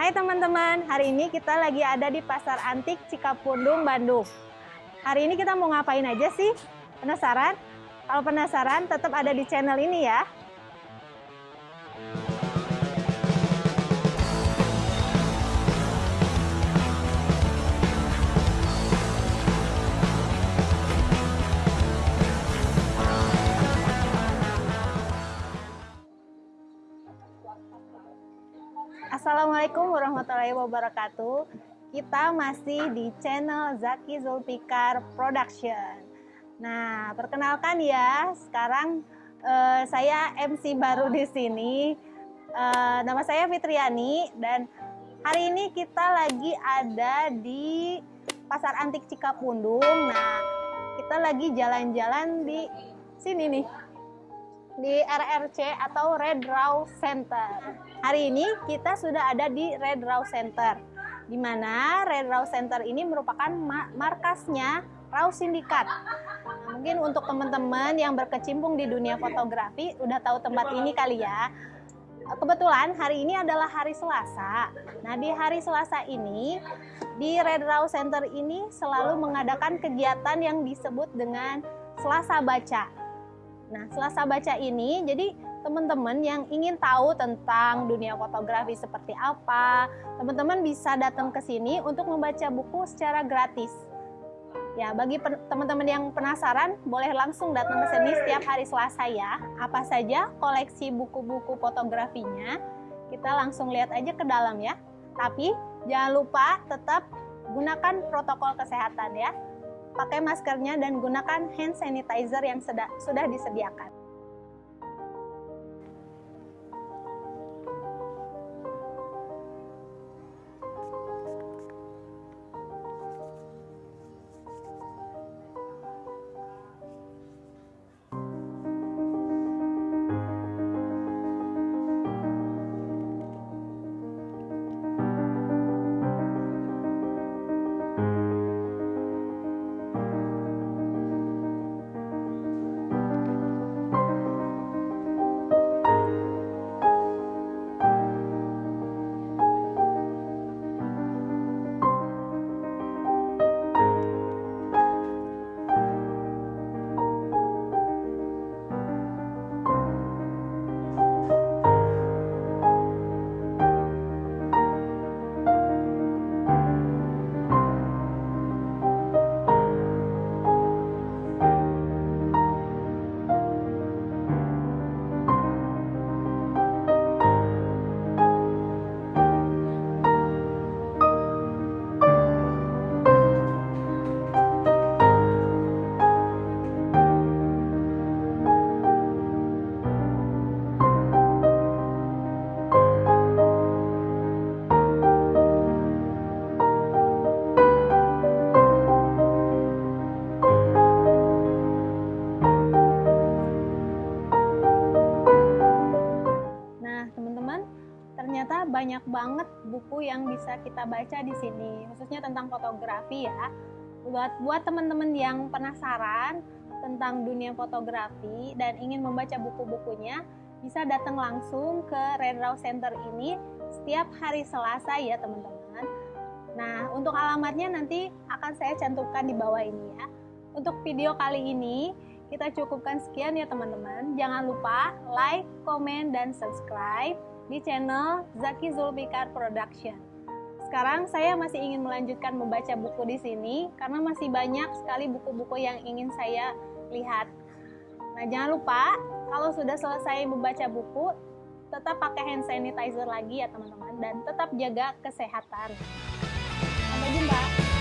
Hai teman-teman, hari ini kita lagi ada di Pasar Antik Cikapundung, Bandung. Hari ini kita mau ngapain aja sih? Penasaran? Kalau penasaran, tetap ada di channel ini ya. Assalamualaikum warahmatullahi wabarakatuh. Kita masih di channel Zaki Zulfikar Production. Nah, perkenalkan ya, sekarang uh, saya MC baru di sini. Uh, nama saya Fitriani dan hari ini kita lagi ada di Pasar Antik Cikapundung. Nah, kita lagi jalan-jalan di sini nih di RRC atau Red Raw Center. Hari ini kita sudah ada di Red Raw Center, di mana Red Raw Center ini merupakan markasnya Raw Syndicate. Nah, mungkin untuk teman-teman yang berkecimpung di dunia fotografi udah tahu tempat ini kali ya. Kebetulan hari ini adalah hari Selasa. Nah di hari Selasa ini di Red Raw Center ini selalu mengadakan kegiatan yang disebut dengan Selasa Baca. Nah, Selasa Baca ini jadi teman-teman yang ingin tahu tentang dunia fotografi seperti apa, teman-teman bisa datang ke sini untuk membaca buku secara gratis. Ya, bagi teman-teman yang penasaran, boleh langsung datang ke sini setiap hari Selasa ya. Apa saja koleksi buku-buku fotografinya, kita langsung lihat aja ke dalam ya. Tapi jangan lupa tetap gunakan protokol kesehatan ya pakai maskernya dan gunakan hand sanitizer yang sudah disediakan. Ternyata banyak banget buku yang bisa kita baca di sini, khususnya tentang fotografi ya. Buat buat teman-teman yang penasaran tentang dunia fotografi dan ingin membaca buku-bukunya, bisa datang langsung ke Red Raw Center ini setiap hari Selasa ya teman-teman. Nah, untuk alamatnya nanti akan saya cantumkan di bawah ini ya. Untuk video kali ini, kita cukupkan sekian ya teman-teman. Jangan lupa like, komen, dan subscribe di channel Zaki Zulfikar Production. Sekarang saya masih ingin melanjutkan membaca buku di sini karena masih banyak sekali buku-buku yang ingin saya lihat. Nah, jangan lupa kalau sudah selesai membaca buku, tetap pakai hand sanitizer lagi ya teman-teman dan tetap jaga kesehatan. Sampai jumpa.